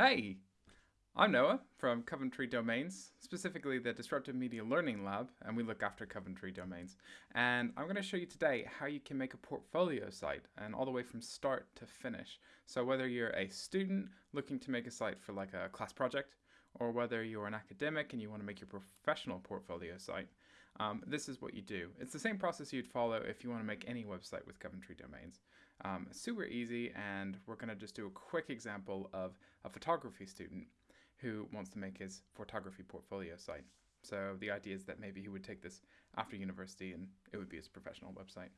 Hey, I'm Noah from Coventry Domains, specifically the Disruptive Media Learning Lab, and we look after Coventry Domains. And I'm going to show you today how you can make a portfolio site and all the way from start to finish. So whether you're a student looking to make a site for like a class project, or whether you're an academic and you want to make your professional portfolio site, um, this is what you do. It's the same process you'd follow if you want to make any website with Coventry Domains. Um, super easy, and we're going to just do a quick example of a photography student who wants to make his photography portfolio site. So the idea is that maybe he would take this after university and it would be his professional website.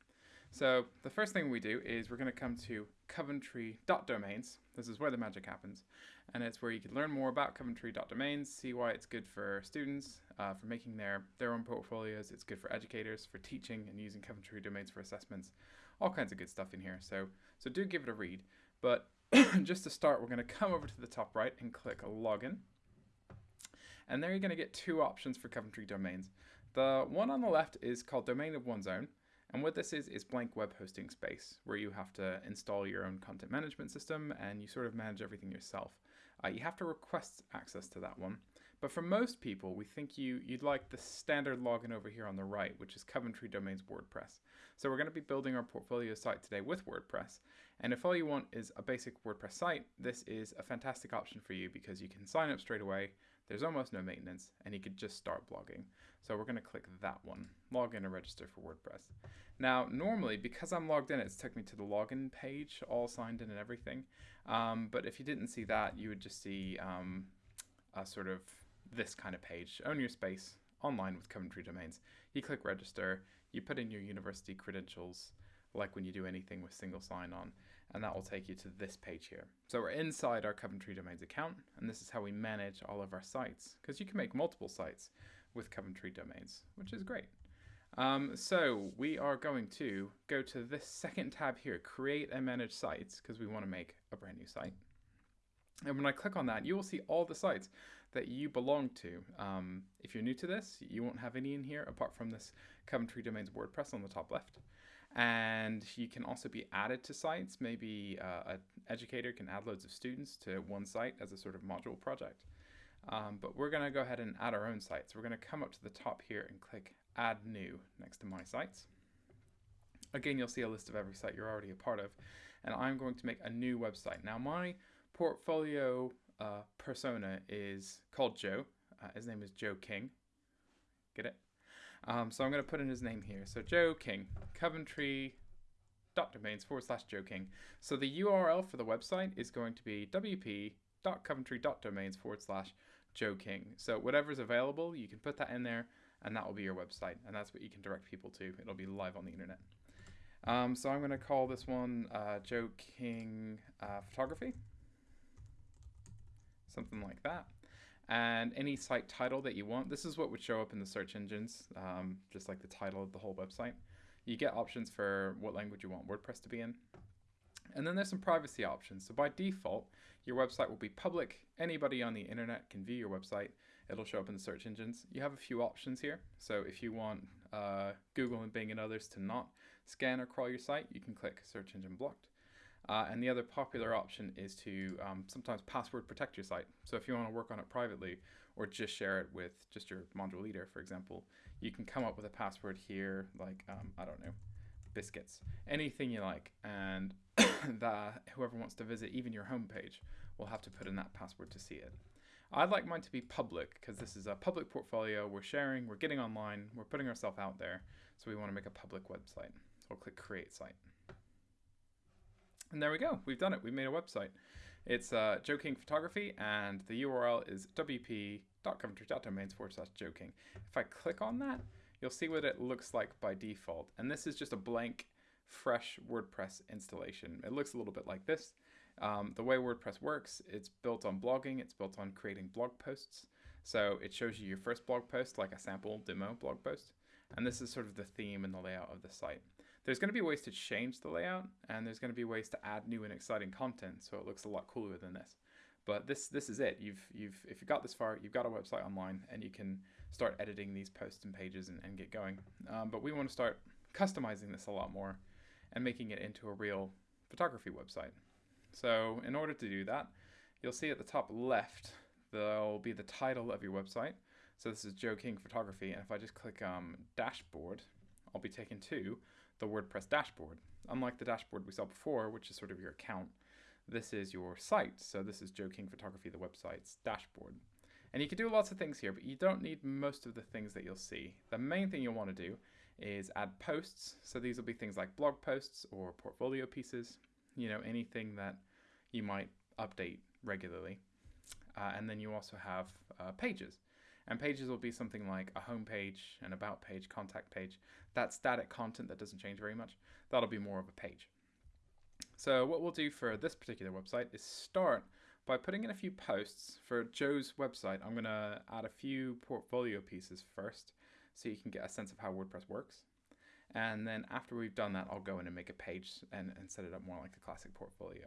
So the first thing we do is we're going to come to coventry.domains. This is where the magic happens. And it's where you can learn more about coventry.domains, see why it's good for students, uh, for making their, their own portfolios. It's good for educators, for teaching and using Coventry domains for assessments. All kinds of good stuff in here. So, so do give it a read. But just to start, we're going to come over to the top right and click Login. And there you're going to get two options for Coventry domains. The one on the left is called Domain of One's Own. And what this is, is blank web hosting space, where you have to install your own content management system and you sort of manage everything yourself. Uh, you have to request access to that one. But for most people, we think you, you'd like the standard login over here on the right, which is Coventry Domains WordPress. So we're going to be building our portfolio site today with WordPress. And if all you want is a basic WordPress site, this is a fantastic option for you because you can sign up straight away. There's almost no maintenance and you could just start blogging. So we're going to click that one, log in and register for WordPress. Now, normally, because I'm logged in, it's took me to the login page, all signed in and everything. Um, but if you didn't see that, you would just see um, a sort of this kind of page, own your space, online with Coventry Domains. You click register, you put in your university credentials, like when you do anything with single sign-on, and that will take you to this page here. So we're inside our Coventry Domains account, and this is how we manage all of our sites, because you can make multiple sites with Coventry Domains, which is great. Um, so we are going to go to this second tab here, create and manage sites, because we want to make a brand new site. And when I click on that, you will see all the sites that you belong to. Um, if you're new to this, you won't have any in here apart from this Coventry Domains WordPress on the top left. And you can also be added to sites. Maybe uh, an educator can add loads of students to one site as a sort of module project. Um, but we're going to go ahead and add our own sites. We're going to come up to the top here and click Add New next to My Sites. Again, you'll see a list of every site you're already a part of. And I'm going to make a new website. Now, my portfolio uh, persona is called Joe. Uh, his name is Joe King. Get it? Um, so I'm going to put in his name here. So Joe King, Coventry dot domains forward slash Joe King. So the URL for the website is going to be wp.coventry.domains forward slash Joe King. So whatever's available, you can put that in there and that will be your website. And that's what you can direct people to. It'll be live on the internet. Um, so I'm going to call this one uh, Joe King uh, Photography something like that. And any site title that you want, this is what would show up in the search engines, um, just like the title of the whole website. You get options for what language you want WordPress to be in. And then there's some privacy options. So by default, your website will be public. Anybody on the internet can view your website. It'll show up in the search engines. You have a few options here. So if you want uh, Google and Bing and others to not scan or crawl your site, you can click search engine blocked. Uh, and the other popular option is to um, sometimes password protect your site. So if you want to work on it privately or just share it with just your module leader, for example, you can come up with a password here, like, um, I don't know, biscuits, anything you like. And that whoever wants to visit even your homepage will have to put in that password to see it. I'd like mine to be public because this is a public portfolio. We're sharing, we're getting online, we're putting ourselves out there. So we want to make a public website. I'll click create site. And there we go. We've done it. We've made a website. It's uh, Joe King Photography, and the URL is wp.coventry.domains forward slash Joe King. If I click on that, you'll see what it looks like by default. And this is just a blank, fresh WordPress installation. It looks a little bit like this. Um, the way WordPress works, it's built on blogging, it's built on creating blog posts. So it shows you your first blog post, like a sample demo blog post. And this is sort of the theme and the layout of the site. There's going to be ways to change the layout, and there's going to be ways to add new and exciting content, so it looks a lot cooler than this. But this this is it. You've you've if you got this far, you've got a website online, and you can start editing these posts and pages and, and get going. Um, but we want to start customizing this a lot more and making it into a real photography website. So in order to do that, you'll see at the top left, there'll be the title of your website. So this is Joe King Photography. And if I just click um, dashboard, I'll be taken to the WordPress dashboard. Unlike the dashboard we saw before, which is sort of your account, this is your site. So this is Joe King Photography, the website's dashboard. And you can do lots of things here, but you don't need most of the things that you'll see. The main thing you'll want to do is add posts. So these will be things like blog posts or portfolio pieces, you know, anything that you might update regularly. Uh, and then you also have uh, pages. And pages will be something like a home page, an about page, contact page. That static content that doesn't change very much. That'll be more of a page. So what we'll do for this particular website is start by putting in a few posts for Joe's website. I'm going to add a few portfolio pieces first so you can get a sense of how WordPress works. And then after we've done that, I'll go in and make a page and, and set it up more like a classic portfolio.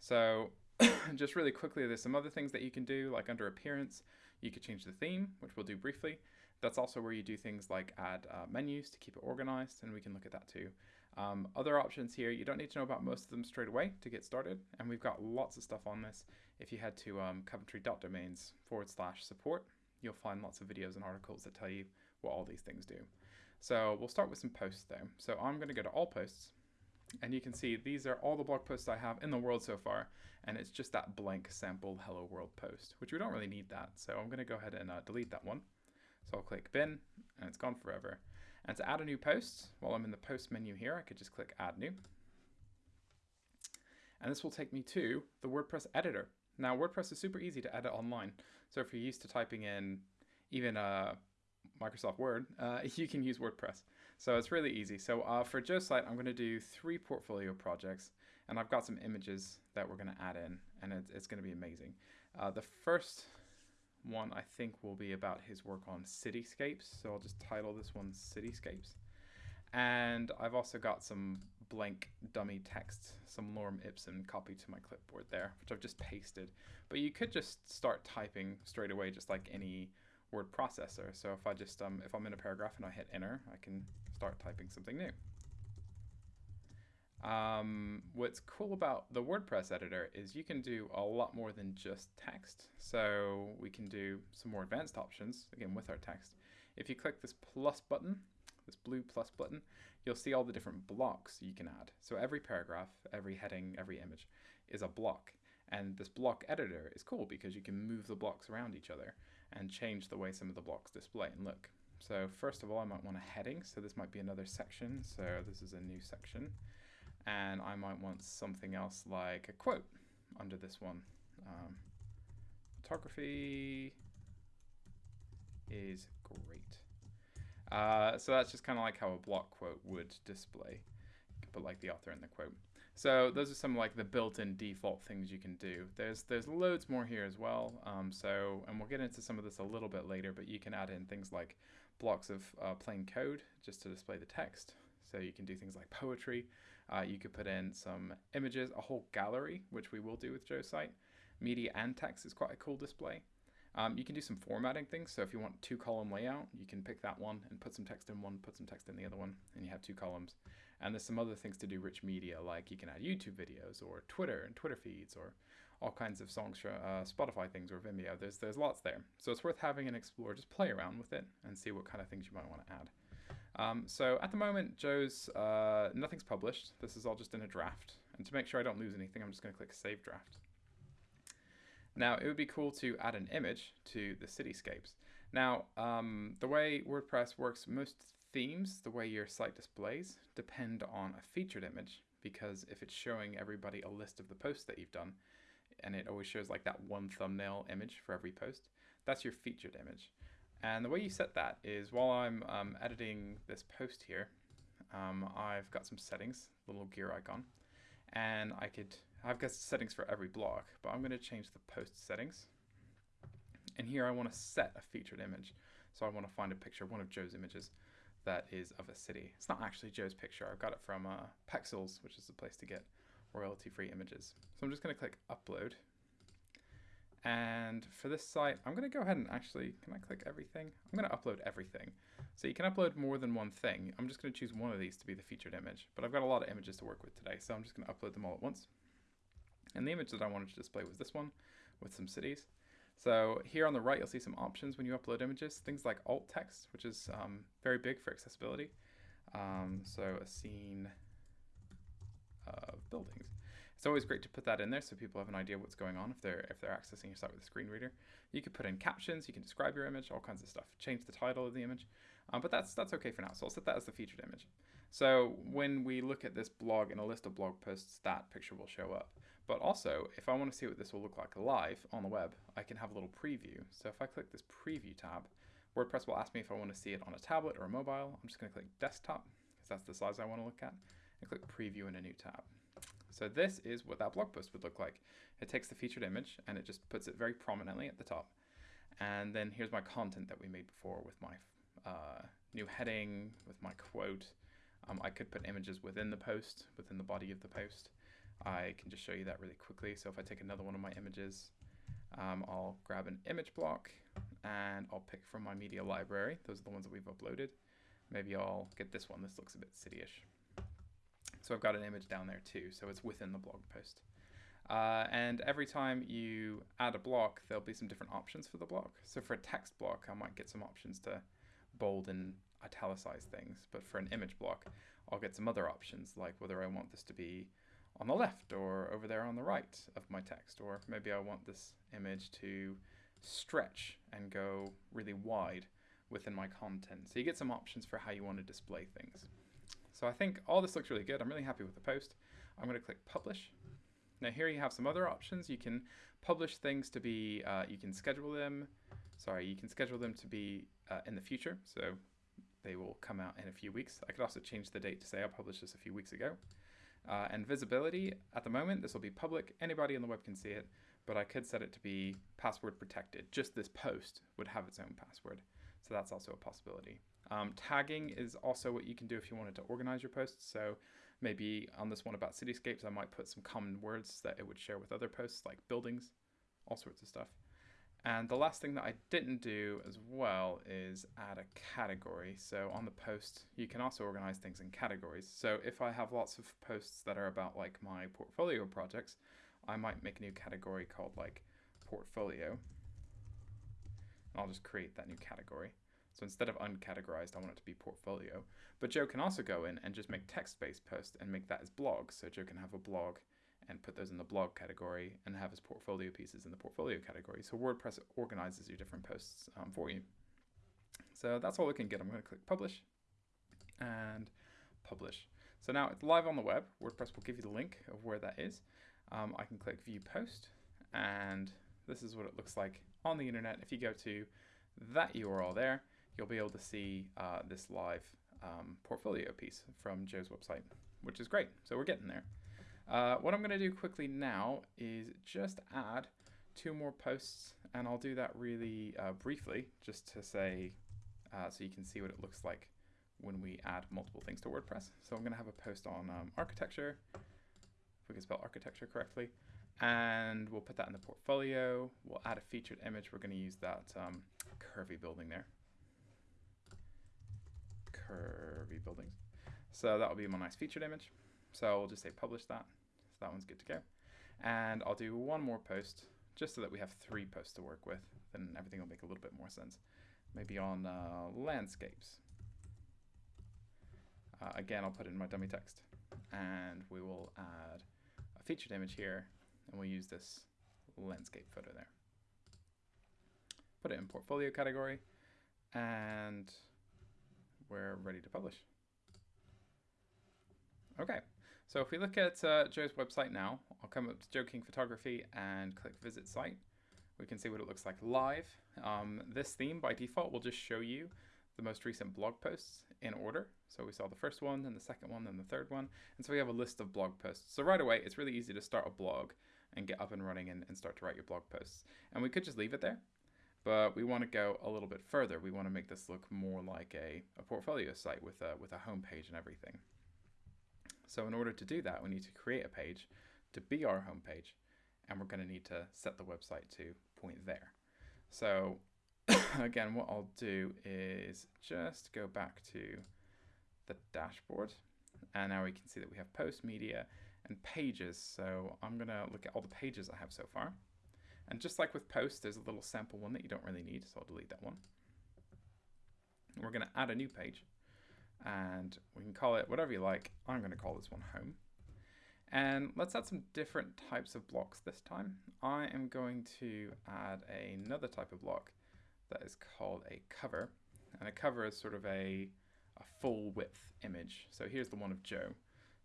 So just really quickly, there's some other things that you can do, like under appearance, you could change the theme, which we'll do briefly. That's also where you do things like add uh, menus to keep it organized, and we can look at that too. Um, other options here, you don't need to know about most of them straight away to get started, and we've got lots of stuff on this. If you head to um, coventry.domains forward slash support, you'll find lots of videos and articles that tell you what all these things do. So we'll start with some posts though. So I'm going to go to all posts and you can see these are all the blog posts I have in the world so far and it's just that blank sample hello world post which we don't really need that so I'm going to go ahead and uh, delete that one. So I'll click bin and it's gone forever. And to add a new post, while I'm in the post menu here, I could just click add new. And this will take me to the WordPress editor. Now WordPress is super easy to edit online. So if you're used to typing in even a uh, Microsoft Word, uh, you can use WordPress. So it's really easy. So uh, for Joe's site, I'm going to do three portfolio projects, and I've got some images that we're going to add in, and it's, it's going to be amazing. Uh, the first one I think will be about his work on cityscapes, so I'll just title this one Cityscapes. And I've also got some blank dummy text, some lorem ipsum copied to my clipboard there, which I've just pasted. But you could just start typing straight away, just like any word processor. So if I just, um, if I'm in a paragraph and I hit enter, I can start typing something new. Um, what's cool about the WordPress editor is you can do a lot more than just text. So we can do some more advanced options, again, with our text. If you click this plus button, this blue plus button, you'll see all the different blocks you can add. So every paragraph, every heading, every image is a block. And this block editor is cool because you can move the blocks around each other and change the way some of the blocks display and look. So first of all, I might want a heading. So this might be another section. So this is a new section. And I might want something else like a quote under this one. Um, photography is great. Uh, so that's just kind of like how a block quote would display. Put like the author in the quote. So those are some like the built-in default things you can do. There's there's loads more here as well. Um, so and we'll get into some of this a little bit later, but you can add in things like blocks of uh, plain code just to display the text. So you can do things like poetry. Uh, you could put in some images, a whole gallery, which we will do with Joe's site. Media and text is quite a cool display. Um, you can do some formatting things. So if you want two column layout, you can pick that one and put some text in one, put some text in the other one, and you have two columns. And there's some other things to do rich media, like you can add YouTube videos or Twitter and Twitter feeds or all kinds of songs for uh, Spotify things or Vimeo. There's there's lots there. So it's worth having an explore. Just play around with it and see what kind of things you might want to add. Um, so at the moment, Joe's uh, nothing's published. This is all just in a draft. And to make sure I don't lose anything, I'm just going to click Save Draft. Now, it would be cool to add an image to the cityscapes. Now, um, the way WordPress works, most themes, the way your site displays, depend on a featured image because if it's showing everybody a list of the posts that you've done, and it always shows like that one thumbnail image for every post, that's your featured image. And the way you set that is while I'm um, editing this post here, um, I've got some settings, little gear icon, and I could, I've got settings for every block, but I'm gonna change the post settings. And here I wanna set a featured image. So I wanna find a picture, one of Joe's images that is of a city. It's not actually Joe's picture. I got it from uh, Pexels, which is the place to get royalty-free images. So I'm just going to click upload. And for this site, I'm going to go ahead and actually, can I click everything? I'm going to upload everything. So you can upload more than one thing. I'm just going to choose one of these to be the featured image, but I've got a lot of images to work with today, so I'm just going to upload them all at once. And the image that I wanted to display was this one with some cities. So here on the right, you'll see some options when you upload images, things like alt text, which is um, very big for accessibility. Um, so a scene of buildings. It's always great to put that in there so people have an idea what's going on if they're if they're accessing your site with a screen reader. You can put in captions, you can describe your image, all kinds of stuff. Change the title of the image, um, but that's that's okay for now. So I'll set that as the featured image. So when we look at this blog in a list of blog posts, that picture will show up. But also, if I want to see what this will look like live on the web, I can have a little preview. So if I click this preview tab, WordPress will ask me if I want to see it on a tablet or a mobile. I'm just going to click desktop because that's the size I want to look at and click preview in a new tab. So this is what that blog post would look like. It takes the featured image and it just puts it very prominently at the top. And then here's my content that we made before with my uh, new heading, with my quote. Um, I could put images within the post, within the body of the post. I can just show you that really quickly. So if I take another one of my images, um, I'll grab an image block and I'll pick from my media library. Those are the ones that we've uploaded. Maybe I'll get this one. This looks a bit cityish. So I've got an image down there too. So it's within the blog post. Uh, and every time you add a block, there'll be some different options for the block. So for a text block, I might get some options to bold and italicize things. But for an image block, I'll get some other options, like whether I want this to be on the left or over there on the right of my text, or maybe I want this image to stretch and go really wide within my content. So you get some options for how you want to display things. So I think all this looks really good. I'm really happy with the post. I'm going to click publish. Now here you have some other options. You can publish things to be, uh, you can schedule them, sorry, you can schedule them to be uh, in the future. So they will come out in a few weeks. I could also change the date to say I published this a few weeks ago. Uh, and visibility, at the moment, this will be public. Anybody on the web can see it, but I could set it to be password protected. Just this post would have its own password. So that's also a possibility. Um, tagging is also what you can do if you wanted to organize your posts. So maybe on this one about cityscapes, I might put some common words that it would share with other posts like buildings, all sorts of stuff. And the last thing that I didn't do as well is add a category. So on the post, you can also organize things in categories. So if I have lots of posts that are about like my portfolio projects, I might make a new category called like portfolio. And I'll just create that new category. So instead of uncategorized, I want it to be portfolio. But Joe can also go in and just make text-based posts and make that as blogs. So Joe can have a blog and put those in the blog category and have his portfolio pieces in the portfolio category. So WordPress organizes your different posts um, for you. So that's all we can get. I'm going to click publish and publish. So now it's live on the web. WordPress will give you the link of where that is. Um, I can click view post and this is what it looks like on the internet. If you go to that URL there, you'll be able to see uh, this live um, portfolio piece from Joe's website, which is great. So we're getting there. Uh, what I'm going to do quickly now is just add two more posts, and I'll do that really uh, briefly, just to say, uh, so you can see what it looks like when we add multiple things to WordPress. So I'm going to have a post on um, architecture, if we can spell architecture correctly, and we'll put that in the portfolio. We'll add a featured image. We're going to use that um, curvy building there. Curvy buildings. So that will be my nice featured image. So we'll just say publish that. So that one's good to go. And I'll do one more post just so that we have three posts to work with. Then everything will make a little bit more sense. Maybe on uh, landscapes. Uh, again, I'll put in my dummy text. And we will add a featured image here. And we'll use this landscape photo there. Put it in portfolio category. And we're ready to publish. Okay, so if we look at uh, Joe's website now, I'll come up to Joe King Photography and click Visit Site. We can see what it looks like live. Um, this theme by default will just show you the most recent blog posts in order. So we saw the first one, then the second one, then the third one. And so we have a list of blog posts. So right away, it's really easy to start a blog and get up and running and, and start to write your blog posts. And we could just leave it there, but we want to go a little bit further. We want to make this look more like a, a portfolio site with a, with a home page and everything. So in order to do that, we need to create a page to be our home page, and we're going to need to set the website to point there. So again, what I'll do is just go back to the dashboard, and now we can see that we have post media, and pages. So I'm going to look at all the pages I have so far. And just like with posts, there's a little sample one that you don't really need, so I'll delete that one. And we're going to add a new page and we can call it whatever you like. I'm going to call this one home. And let's add some different types of blocks this time. I am going to add another type of block that is called a cover. And a cover is sort of a, a full width image. So here's the one of Joe.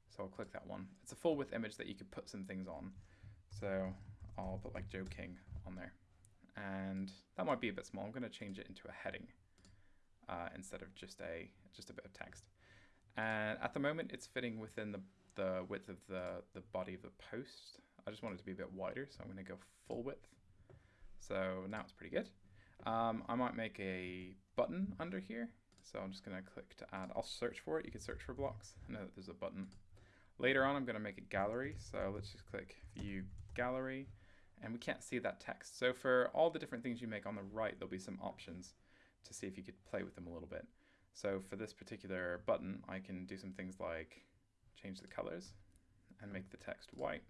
So I'll click that one. It's a full width image that you could put some things on. So I'll put like Joe King on there. And that might be a bit small. I'm going to change it into a heading uh, instead of just a just a bit of text. And at the moment, it's fitting within the, the width of the, the body of the post. I just want it to be a bit wider, so I'm going to go full width. So now it's pretty good. Um, I might make a button under here. So I'm just going to click to add. I'll search for it. You can search for blocks. I know that there's a button. Later on, I'm going to make a gallery. So let's just click View Gallery. And we can't see that text. So for all the different things you make on the right, there'll be some options to see if you could play with them a little bit. So for this particular button, I can do some things like change the colors and make the text white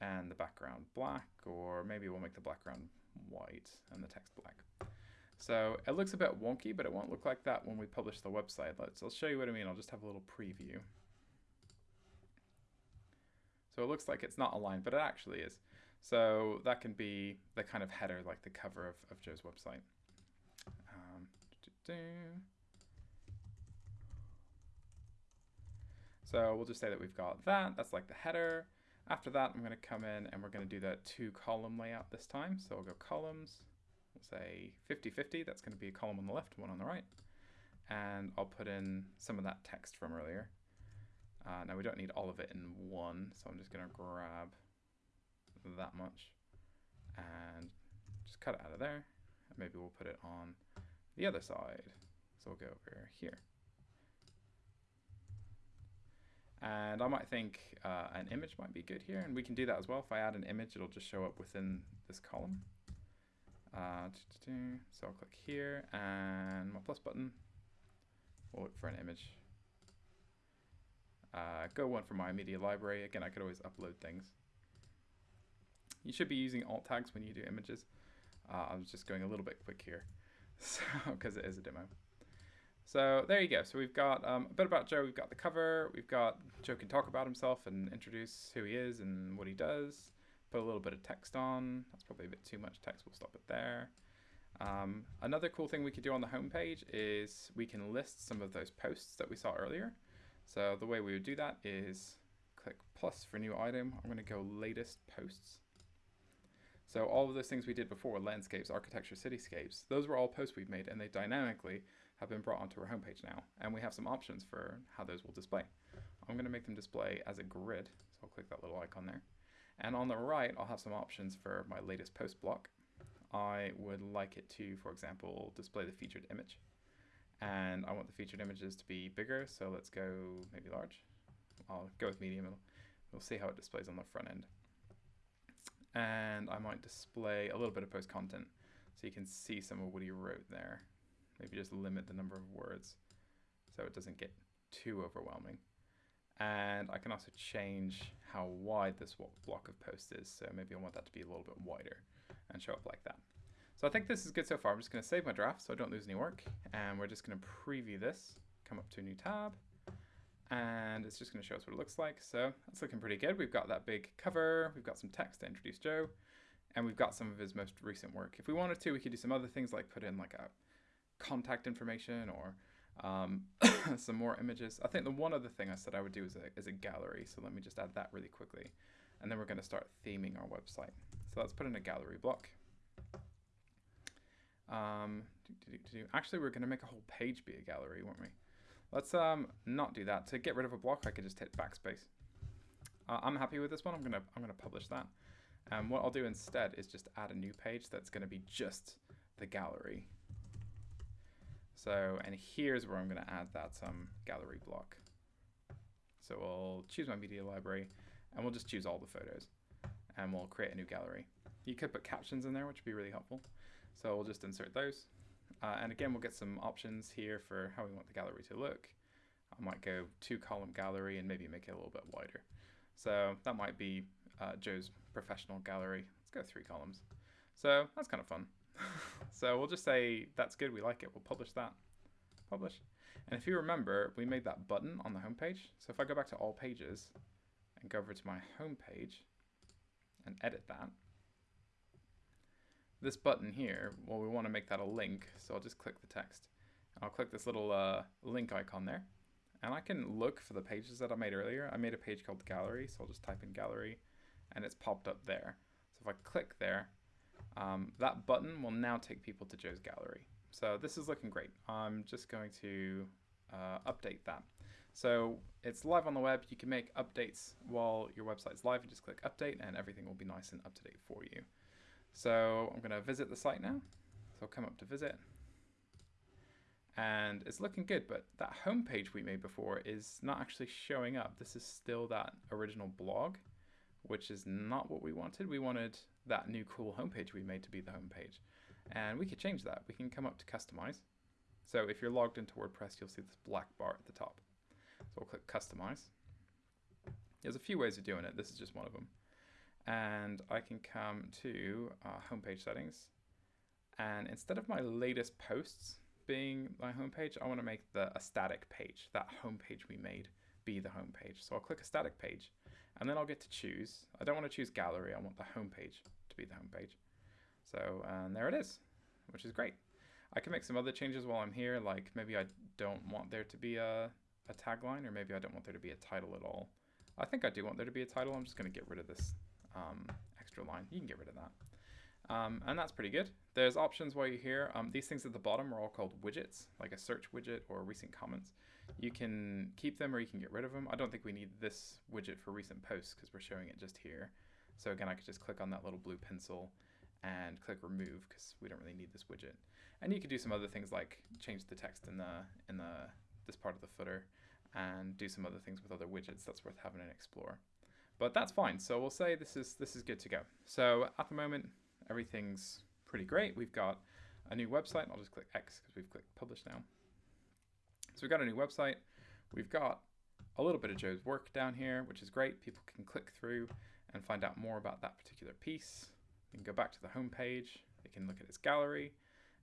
and the background black, or maybe we'll make the background white and the text black. So it looks a bit wonky, but it won't look like that when we publish the website. Let's, I'll show you what I mean. I'll just have a little preview. So it looks like it's not aligned, but it actually is. So that can be the kind of header like the cover of, of Joe's website. Um, so we'll just say that we've got that. That's like the header. After that, I'm going to come in and we're going to do that two column layout this time. So we'll go columns. We'll say 50-50. That's going to be a column on the left, one on the right. And I'll put in some of that text from earlier. Uh, now we don't need all of it in one, so I'm just going to grab that much and just cut it out of there. And maybe we'll put it on the other side. So we'll go over here. And I might think uh, an image might be good here, and we can do that as well. If I add an image, it'll just show up within this column. Uh, so I'll click here, and my plus button. We'll look for an image. Uh, go one for my media library. Again, I could always upload things. You should be using alt tags when you do images. Uh, I was just going a little bit quick here, so because it is a demo. So there you go. So we've got um, a bit about Joe. We've got the cover. We've got Joe can talk about himself and introduce who he is and what he does. Put a little bit of text on. That's probably a bit too much text. We'll stop it there. Um, another cool thing we could do on the homepage is we can list some of those posts that we saw earlier. So the way we would do that is click plus for new item. I'm going to go latest posts. So all of those things we did before, landscapes, architecture, cityscapes, those were all posts we've made and they dynamically have been brought onto our homepage now. And we have some options for how those will display. I'm going to make them display as a grid. So I'll click that little icon there. And on the right, I'll have some options for my latest post block. I would like it to, for example, display the featured image. And I want the featured images to be bigger, so let's go maybe large. I'll go with medium. We'll see how it displays on the front end. And I might display a little bit of post content so you can see some of what he wrote there. Maybe just limit the number of words so it doesn't get too overwhelming. And I can also change how wide this block of post is. So maybe I want that to be a little bit wider and show up like that. So I think this is good so far. I'm just going to save my draft so I don't lose any work. And we're just going to preview this, come up to a new tab. And it's just going to show us what it looks like. So that's looking pretty good. We've got that big cover. We've got some text to introduce Joe. And we've got some of his most recent work. If we wanted to, we could do some other things like put in like a contact information or um, some more images. I think the one other thing I said I would do is a, is a gallery. So let me just add that really quickly. And then we're going to start theming our website. So let's put in a gallery block. Um, do, do, do, Actually, we're going to make a whole page be a gallery, won't we? Let's um, not do that. To get rid of a block, I could just hit backspace. Uh, I'm happy with this one. I'm gonna I'm gonna publish that. And what I'll do instead is just add a new page that's going to be just the gallery. So, and here's where I'm going to add that um, gallery block. So we'll choose my media library and we'll just choose all the photos and we'll create a new gallery. You could put captions in there, which would be really helpful. So we'll just insert those. Uh, and again, we'll get some options here for how we want the gallery to look. I might go two column gallery and maybe make it a little bit wider. So that might be uh, Joe's professional gallery. Let's go three columns. So that's kind of fun. so we'll just say that's good, we like it, we'll publish that. Publish. And if you remember, we made that button on the home page. So if I go back to all pages and go over to my home page and edit that, this button here, well, we want to make that a link. So I'll just click the text. I'll click this little uh, link icon there. And I can look for the pages that I made earlier. I made a page called gallery, so I'll just type in gallery and it's popped up there. So if I click there, um, that button will now take people to Joe's gallery. So this is looking great. I'm just going to uh, update that. So it's live on the web. You can make updates while your website's live. You just click update and everything will be nice and up to date for you. So I'm going to visit the site now. So I'll come up to visit. And it's looking good, but that home page we made before is not actually showing up. This is still that original blog, which is not what we wanted. We wanted that new cool homepage we made to be the homepage. And we could change that. We can come up to customize. So if you're logged into WordPress, you'll see this black bar at the top. So we'll click customize. There's a few ways of doing it. This is just one of them. And I can come to uh, homepage settings. And instead of my latest posts being my homepage, I want to make the a static page, that homepage we made, be the homepage. So I'll click a static page, and then I'll get to choose. I don't want to choose gallery. I want the homepage to be the homepage. So and there it is, which is great. I can make some other changes while I'm here, like maybe I don't want there to be a, a tagline, or maybe I don't want there to be a title at all. I think I do want there to be a title. I'm just going to get rid of this um, extra line. You can get rid of that. Um, and that's pretty good. There's options while you're here. Um, these things at the bottom are all called widgets, like a search widget or recent comments. You can keep them or you can get rid of them. I don't think we need this widget for recent posts because we're showing it just here. So again, I could just click on that little blue pencil and click remove because we don't really need this widget. And you could do some other things like change the text in the in the this part of the footer and do some other things with other widgets. That's worth having an explore. But that's fine. So we'll say this is this is good to go. So at the moment, everything's pretty great. We've got a new website. I'll just click X because we've clicked publish now. So we've got a new website. We've got a little bit of Joe's work down here, which is great. People can click through and find out more about that particular piece. You can go back to the home page. They can look at its gallery,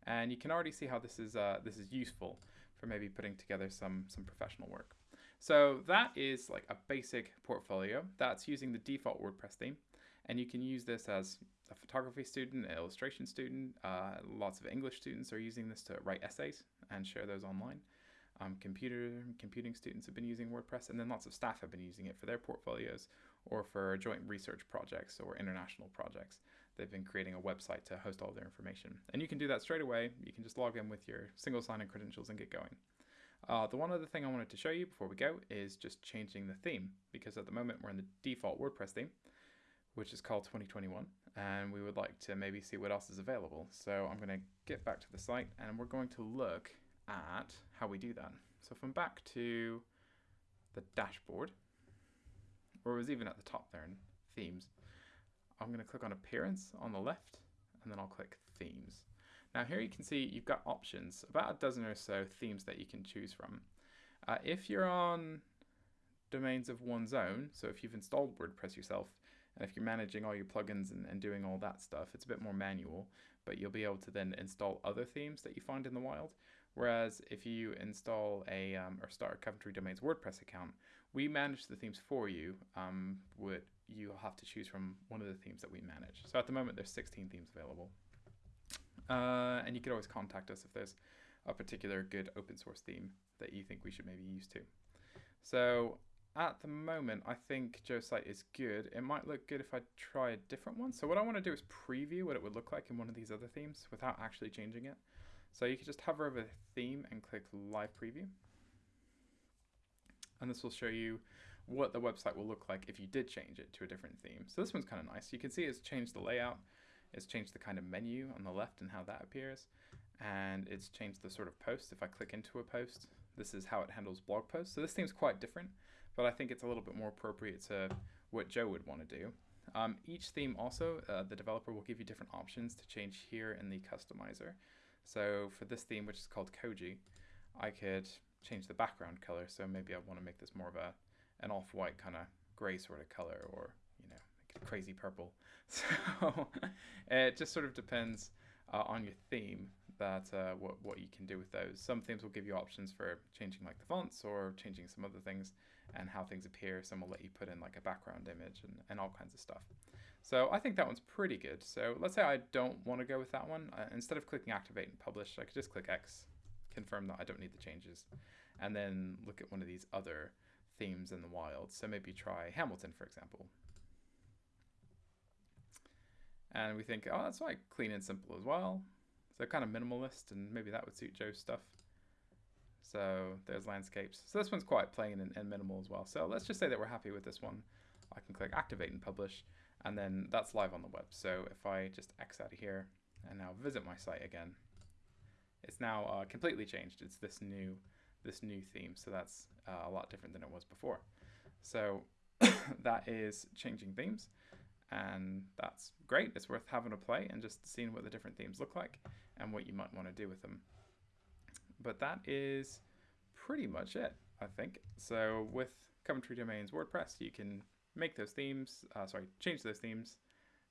and you can already see how this is uh, this is useful for maybe putting together some some professional work. So that is like a basic portfolio. That's using the default WordPress theme, and you can use this as a photography student, an illustration student. Uh, lots of English students are using this to write essays and share those online. Um, computer computing students have been using WordPress, and then lots of staff have been using it for their portfolios or for joint research projects or international projects. They've been creating a website to host all their information. And you can do that straight away. You can just log in with your single sign-in credentials and get going. Uh, the one other thing I wanted to show you before we go is just changing the theme, because at the moment we're in the default WordPress theme, which is called 2021, and we would like to maybe see what else is available. So I'm going to get back to the site, and we're going to look at how we do that. So if I'm back to the dashboard, or it was even at the top there in themes, I'm going to click on appearance on the left and then I'll click themes. Now here you can see you've got options, about a dozen or so themes that you can choose from. Uh, if you're on domains of one's own, so if you've installed WordPress yourself, and if you're managing all your plugins and, and doing all that stuff, it's a bit more manual, but you'll be able to then install other themes that you find in the wild. Whereas if you install a um, or start a Coventry Domains WordPress account, we manage the themes for you. Um, would you'll have to choose from one of the themes that we manage. So at the moment, there's 16 themes available, uh, and you could always contact us if there's a particular good open source theme that you think we should maybe use too. So at the moment, I think Joe's site is good. It might look good if I try a different one. So what I want to do is preview what it would look like in one of these other themes without actually changing it. So you can just hover over the theme and click live preview. And this will show you what the website will look like if you did change it to a different theme. So this one's kind of nice. You can see it's changed the layout. It's changed the kind of menu on the left and how that appears. And it's changed the sort of post. If I click into a post, this is how it handles blog posts. So this theme's quite different, but I think it's a little bit more appropriate to what Joe would want to do. Um, each theme also, uh, the developer will give you different options to change here in the customizer. So for this theme, which is called Koji, I could change the background color. So maybe I want to make this more of a an off-white kind of gray sort of color or, you know, crazy purple. So it just sort of depends uh, on your theme that uh, what, what you can do with those. Some themes will give you options for changing like the fonts or changing some other things and how things appear. Some will let you put in like a background image and, and all kinds of stuff. So I think that one's pretty good. So let's say I don't want to go with that one. Uh, instead of clicking activate and publish, I could just click X, confirm that I don't need the changes, and then look at one of these other themes in the wild. So maybe try Hamilton, for example. And we think, oh, that's like clean and simple as well. So kind of minimalist, and maybe that would suit Joe's stuff. So there's landscapes. So this one's quite plain and, and minimal as well. So let's just say that we're happy with this one. I can click activate and publish and then that's live on the web. So if I just X out of here and now visit my site again, it's now uh, completely changed. It's this new this new theme, so that's uh, a lot different than it was before. So that is changing themes, and that's great. It's worth having a play and just seeing what the different themes look like and what you might want to do with them. But that is pretty much it, I think. So with Coventry Domains WordPress, you can make those themes, uh, sorry, change those themes,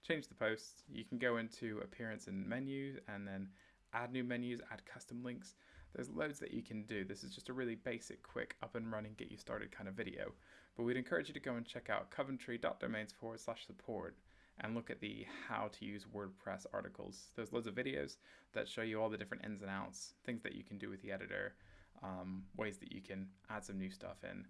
change the posts. You can go into appearance and menus and then add new menus, add custom links. There's loads that you can do. This is just a really basic, quick, up and running, get you started kind of video. But we'd encourage you to go and check out coventry.domains forward slash support and look at the how to use WordPress articles. There's loads of videos that show you all the different ins and outs, things that you can do with the editor, um, ways that you can add some new stuff in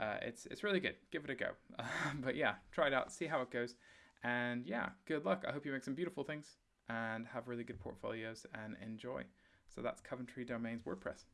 uh, it's it's really good. Give it a go. but yeah, try it out, see how it goes, and yeah, good luck. I hope you make some beautiful things and have really good portfolios and enjoy. So that's Coventry Domains WordPress.